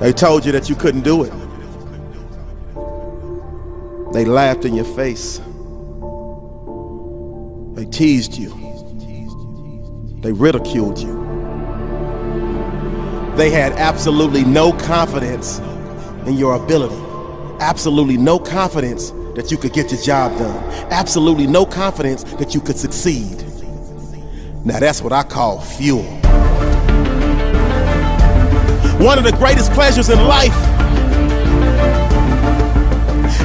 They told you that you couldn't do it. They laughed in your face. They teased you. They ridiculed you. They had absolutely no confidence in your ability. Absolutely no confidence that you could get your job done. Absolutely no confidence that you could succeed. Now that's what I call fuel. One of the greatest pleasures in life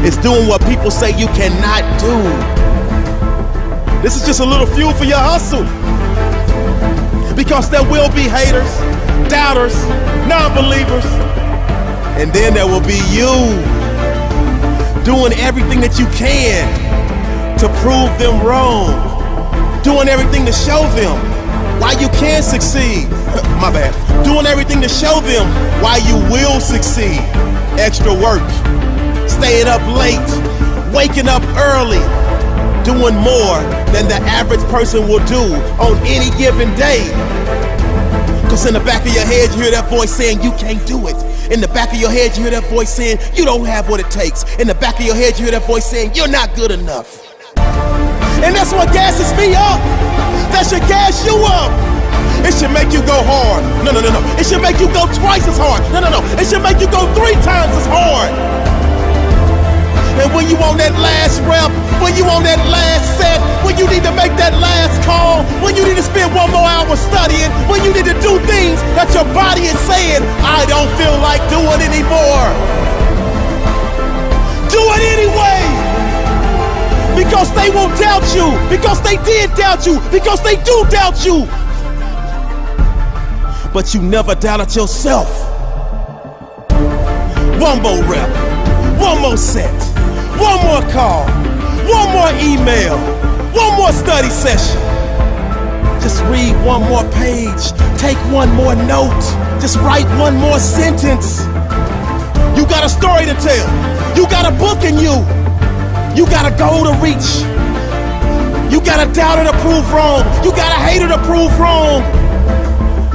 is doing what people say you cannot do. This is just a little fuel for your hustle. Because there will be haters, doubters, non-believers, and then there will be you doing everything that you can to prove them wrong, doing everything to show them why you can succeed. My bad. Doing everything to show them why you will succeed. Extra work, staying up late, waking up early, doing more than the average person will do on any given day. Cause in the back of your head, you hear that voice saying you can't do it. In the back of your head, you hear that voice saying you don't have what it takes. In the back of your head, you hear that voice saying you're not good enough. And that's what gasses me up. That should gas you up. It should make you go hard. No, no, no, no. It should make you go twice as hard. No, no, no. It should make you go three times as hard. And when you on that last rep, when you on that spend one more hour studying, when you need to do things that your body is saying, I don't feel like doing anymore. Do it anyway because they won't doubt you, because they did doubt you, because they do doubt you. But you never doubted yourself. One more rep, one more set, one more call, one more email, one more study session. Just read one more page, take one more note, just write one more sentence. You got a story to tell, you got a book in you. You got a goal to reach. You got a doubter to prove wrong. You got a hater to prove wrong.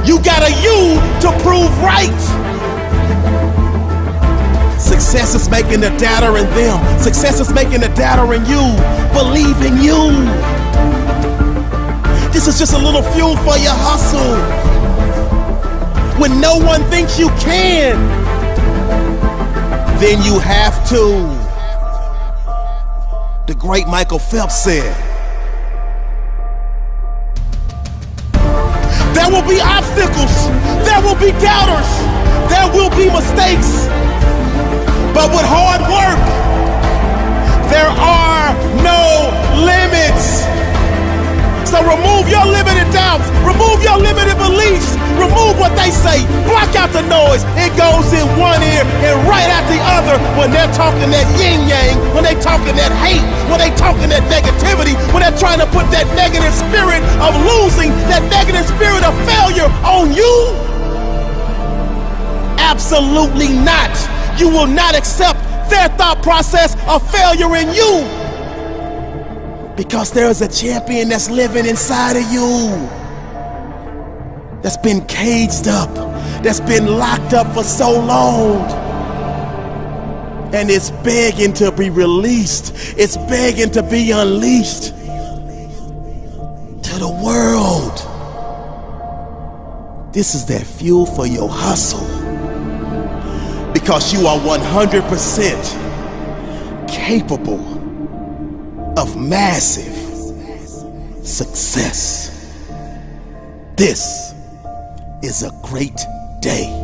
You got a you to prove right. Success is making the doubter in them. Success is making the doubter in you. Believe in you. This is just a little fuel for your hustle. When no one thinks you can, then you have to the great Michael Phelps said. There will be obstacles, there will be doubters, there will be mistakes, but with hard remove your limited doubts, remove your limited beliefs, remove what they say, block out the noise. It goes in one ear and right out the other when they're talking that yin yang, when they're talking that hate, when they're talking that negativity, when they're trying to put that negative spirit of losing, that negative spirit of failure on you. Absolutely not. You will not accept their thought process of failure in you. Because there's a champion that's living inside of you. That's been caged up, that's been locked up for so long. And it's begging to be released, it's begging to be unleashed to the world. This is that fuel for your hustle. Because you are 100% capable of massive success. This is a great day.